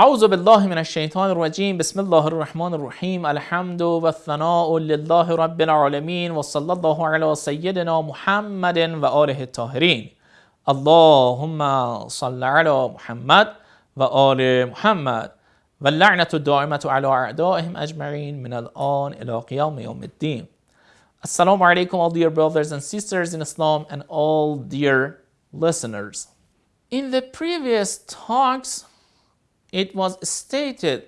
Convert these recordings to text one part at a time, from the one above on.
اعوذ بالله من الشیطان الرجیم. بسم الله الرحمن الرحیم. الحمد و الثناء لله رب العالمین و صلی الله علی سیدنا محمد و آله الطاهرین. اللهم صل علی محمد و آل محمد. و لعنت على اعدائهم اجمعین من الان الى قیام یوم الدین. السلام عليكم all dear brothers and sisters in Islam and all dear listeners. In the previous talks it was stated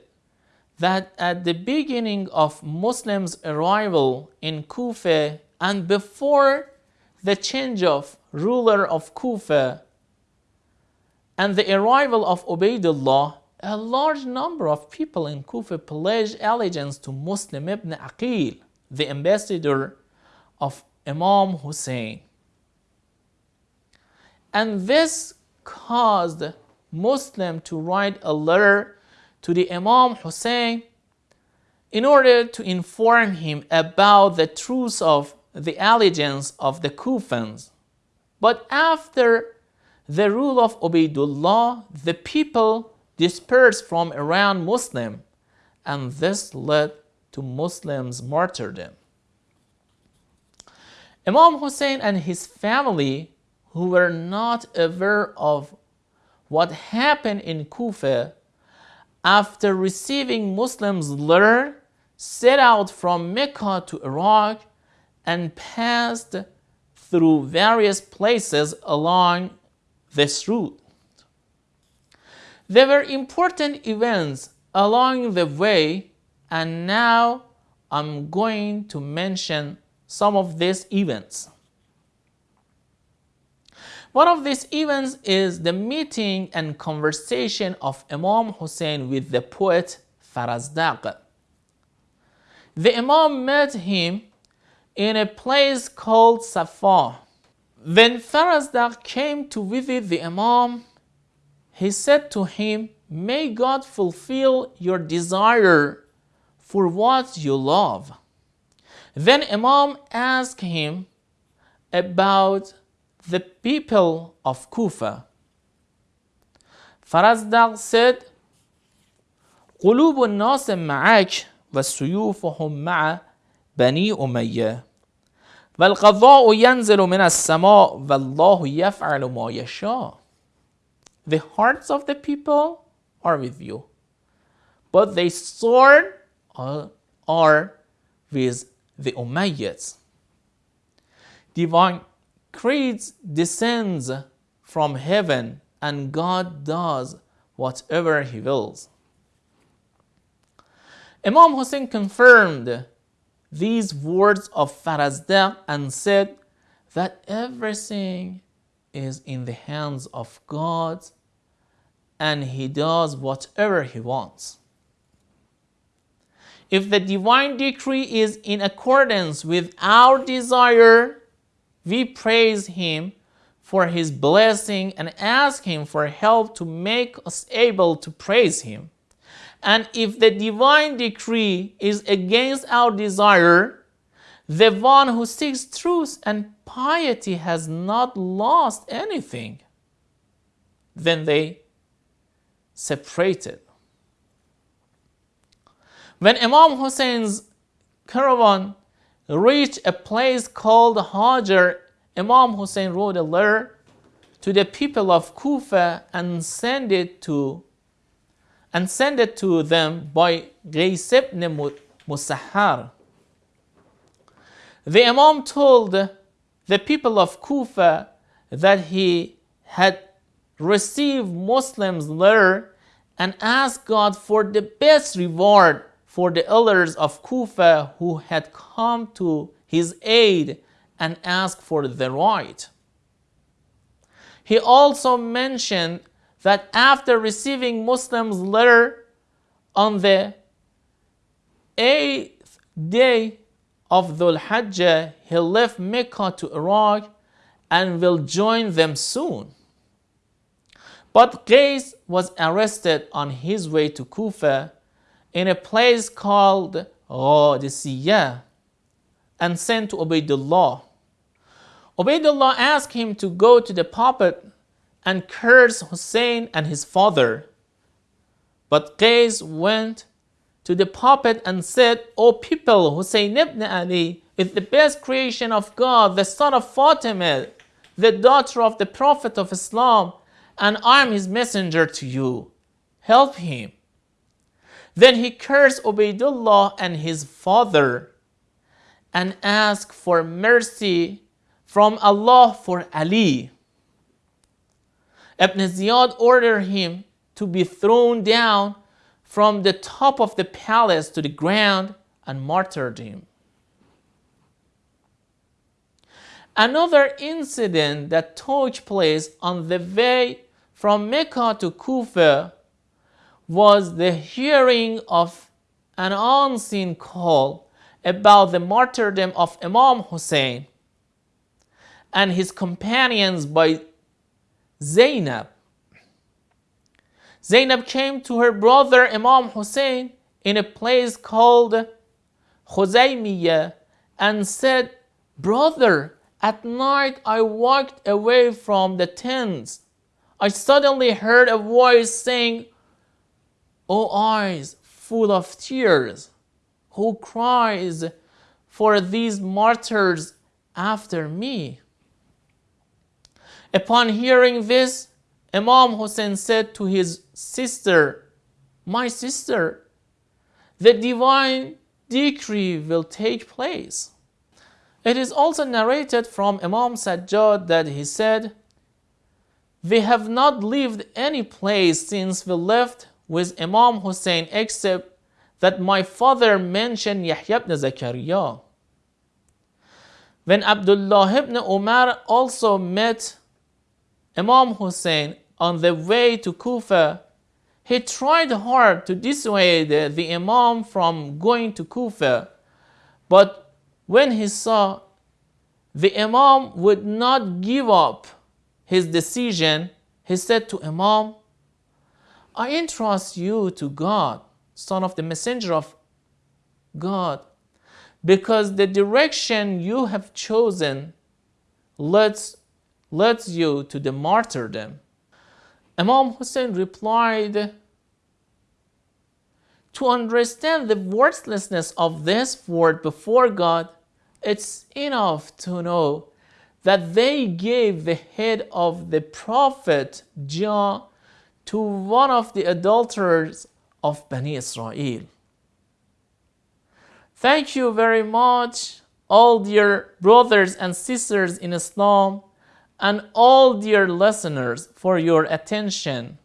that at the beginning of Muslim's arrival in Kufa and before the change of ruler of Kufa and the arrival of Ubaidullah, a large number of people in Kufa pledged allegiance to Muslim ibn Aqil, the ambassador of Imam Hussein. And this caused Muslim to write a letter to the Imam Hussein in order to inform him about the truth of the allegiance of the Kufans. But after the rule of Ubaidullah, the people dispersed from around Muslim and this led to Muslim's martyrdom. Imam Hussein and his family, who were not aware of what happened in Kufa, after receiving Muslim's letter, set out from Mecca to Iraq and passed through various places along this route. There were important events along the way and now I'm going to mention some of these events. One of these events is the meeting and conversation of Imam Hussein with the poet Farazdaq. The Imam met him in a place called Safa. When Farazdaq came to visit the Imam, he said to him, May God fulfill your desire for what you love. Then Imam asked him about the people of Kufa. Farazdaq said, قلوب الناس معك وسيوفهم مع بني أمية والقضاء ينزل من السماء والله يفعل ما يشاء The hearts of the people are with you, but the sword are with the Umayyads. Divine creeds descends from heaven and God does whatever he wills. Imam Hussein confirmed these words of Farazdaq and said that everything is in the hands of God and he does whatever he wants. If the divine decree is in accordance with our desire, we praise him for his blessing and ask him for help to make us able to praise him. And if the divine decree is against our desire, the one who seeks truth and piety has not lost anything. Then they separated. When Imam Hussein's caravan reached a place called Hajar, Imam Hussein wrote a letter to the people of Kufa and sent it to and sent it to them by Qais ibn Musahhar. The Imam told the people of Kufa that he had received Muslim's letter and asked God for the best reward for the elders of Kufa who had come to his aid and asked for the right. He also mentioned that after receiving Muslim's letter on the eighth day of Dhul Hajjah, he left Mecca to Iraq and will join them soon. But Qais was arrested on his way to Kufa in a place called Qadisiyah and sent to Ubaidullah. Ubaidullah asked him to go to the puppet and curse Hussein and his father. But Qais went to the prophet and said, O people, Hussein ibn Ali is the best creation of God, the son of Fatima, the daughter of the Prophet of Islam, and I am his messenger to you. Help him. Then he cursed Ubaidullah and his father and asked for mercy from Allah for Ali. Ibn Ziyad ordered him to be thrown down from the top of the palace to the ground and martyred him. Another incident that took place on the way from Mecca to Kufa was the hearing of an unseen call about the martyrdom of Imam Hussein and his companions by Zainab. Zainab came to her brother Imam Hussein in a place called Khuzaymiyah and said, Brother, at night I walked away from the tents. I suddenly heard a voice saying, O eyes full of tears, who cries for these martyrs after me? Upon hearing this, Imam Hussein said to his sister, My sister, the divine decree will take place. It is also narrated from Imam Sajjad that he said, We have not lived any place since we left with Imam Hussein except that my father mentioned Yahya ibn Zakaria. When Abdullah ibn Umar also met Imam Hussein on the way to Kufa, he tried hard to dissuade the Imam from going to Kufa, but when he saw the Imam would not give up his decision, he said to Imam, I entrust you to God, son of the messenger of God, because the direction you have chosen leads leads you to the martyrdom. Imam Hussein replied, To understand the worthlessness of this word before God, it's enough to know that they gave the head of the prophet Jah to one of the adulterers of Bani Israel. Thank you very much, all dear brothers and sisters in Islam and all dear listeners for your attention.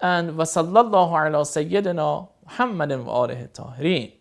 And وصلى الله على سيدنا محمد وآله الطاهرين.